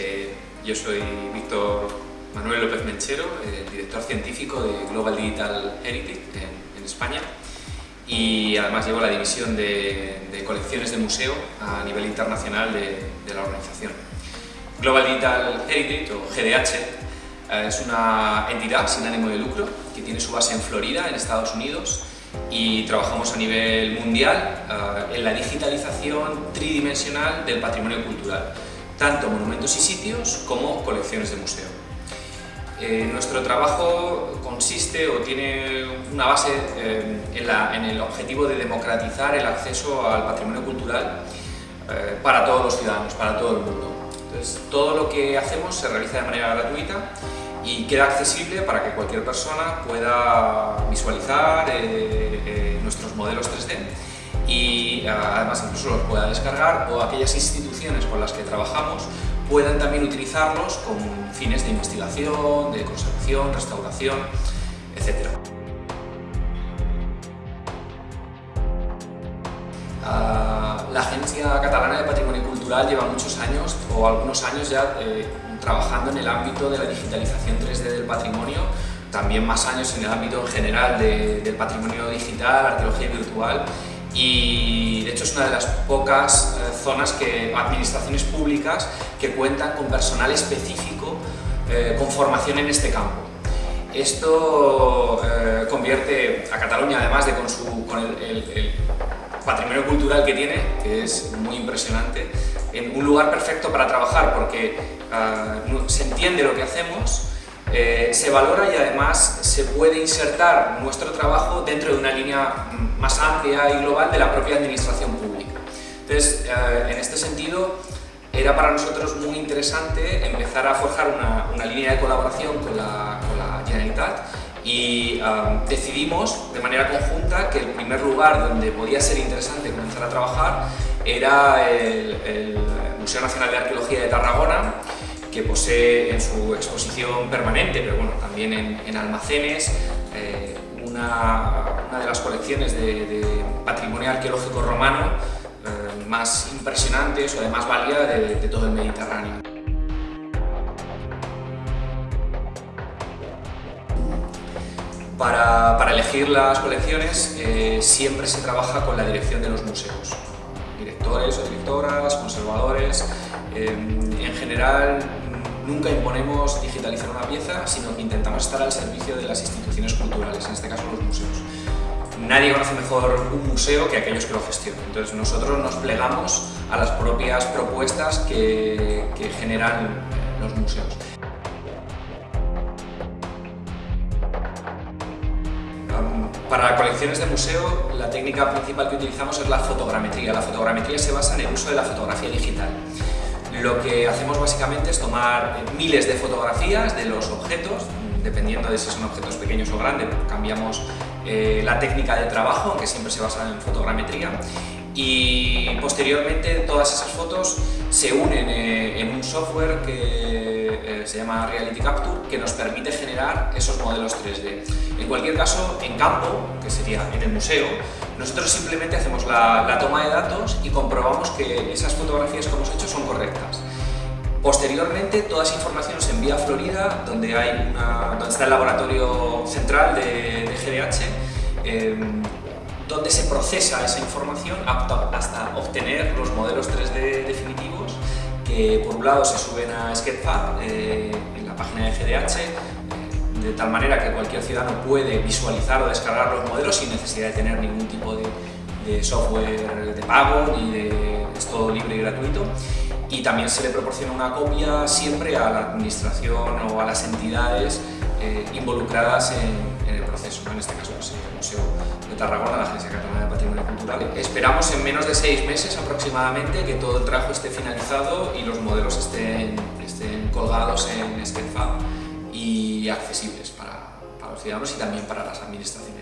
Eh, yo soy Víctor Manuel López Menchero, el director científico de Global Digital Heritage en, España y además llevo la división de, colecciones de museo a nivel internacional de, la organización. Global Digital Heritage, o GDH, eh, es una entidad sin ánimo de lucro que tiene su base en Florida, en Estados Unidos, y trabajamos a nivel mundial eh, en la digitalización tridimensional del patrimonio cultural, tanto monumentos y sitios como colecciones de museo. Eh, nuestro trabajo consiste o tiene una base eh, en, el objetivo de democratizar el acceso al patrimonio cultural para todos los ciudadanos, para todo el mundo. Entonces, todo lo que hacemos se realiza de manera gratuita y queda accesible para que cualquier persona pueda visualizar eh, eh, nuestros modelos 3D y eh, además incluso los pueda descargar o aquellas instituciones con las que trabajamos puedan también utilizarlos con fines de investigación, de conservación, restauración, etc. Ah, la Agencia Catalana de Patrimonio Cultural lleva muchos años, o algunos años ya, trabajando en el ámbito de la digitalización 3D del patrimonio, también más años en el ámbito en general del patrimonio digital, arqueología virtual y de hecho es una de las pocas eh, zonas que administraciones públicas que cuentan con personal específico eh, con formación en este campo. Esto eh, convierte a Cataluña, además de con, su, con el patrimonio cultural que tiene, que es muy impresionante, en un lugar perfecto para trabajar porque ah, se entiende lo que hacemos, eh, se valora y además se puede insertar nuestro trabajo dentro de una línea más amplia y global de la propia administración pública. Entonces, eh, en este sentido, era para nosotros muy interesante empezar a forjar una, línea de colaboración con la, con la Generalitat y decidimos de manera conjunta que el primer lugar donde podía ser interesante comenzar a trabajar era el, Museo Nacional de Arqueología de Tarragona, que posee en su exposición permanente, pero bueno, también en, almacenes, eh, una, de las colecciones de, patrimonio arqueológico romano eh, más impresionantes o de más valía de todo el Mediterráneo. Para, elegir las colecciones eh, siempre se trabaja con la dirección de los museos, directores o directoras, conservadores, em, en general nunca imponemos digitalizar una pieza, sino que intentamos estar al servicio de las instituciones culturales, en este caso los museos. Nadie conoce mejor un museo que aquellos que lo gestionan, entonces nosotros nos plegamos a las propias propuestas que generan los museos. Para colecciones de museo, la técnica principal que utilizamos es la fotogrametría. La fotogrametría se basa en el uso de la fotografía digital. Lo que hacemos básicamente es tomar miles de fotografías de los objetos, dependiendo de si son objetos pequeños o grandes, cambiamos eh, la técnica de trabajo, que siempre se basa en fotogrametría, y posteriormente todas esas fotos se unen eh, en un software que eh, se llama Reality Capture que nos permite generar esos modelos 3D. En cualquier caso, en campo, que sería en el museo, nosotros simplemente hacemos la, toma de datos y comprobamos que esas fotografías que hemos hecho son correctas. Posteriormente, toda esa información se envía a Florida, donde, hay una, donde está el laboratorio central de, GDH, em, donde se procesa esa información hasta obtener los modelos 3D definitivos que por un lado se suben a Sketchfab eh, en la página de GDH eh, de tal manera que cualquier ciudadano puede visualizar o descargar los modelos sin necesidad de tener ningún tipo de, software de pago ni de es todo libre y gratuito. Y también se le proporciona una copia siempre a la administración o a las entidades eh, involucradas en, el proceso, en este caso pues, el Museo de Tarragona, la Agencia Catalana de Patrimonio Cultural. Esperamos en menos de seis meses aproximadamente que todo el trabajo esté finalizado y los modelos estén, colgados en Sketchfab y accesibles para, los ciudadanos y también para las administraciones.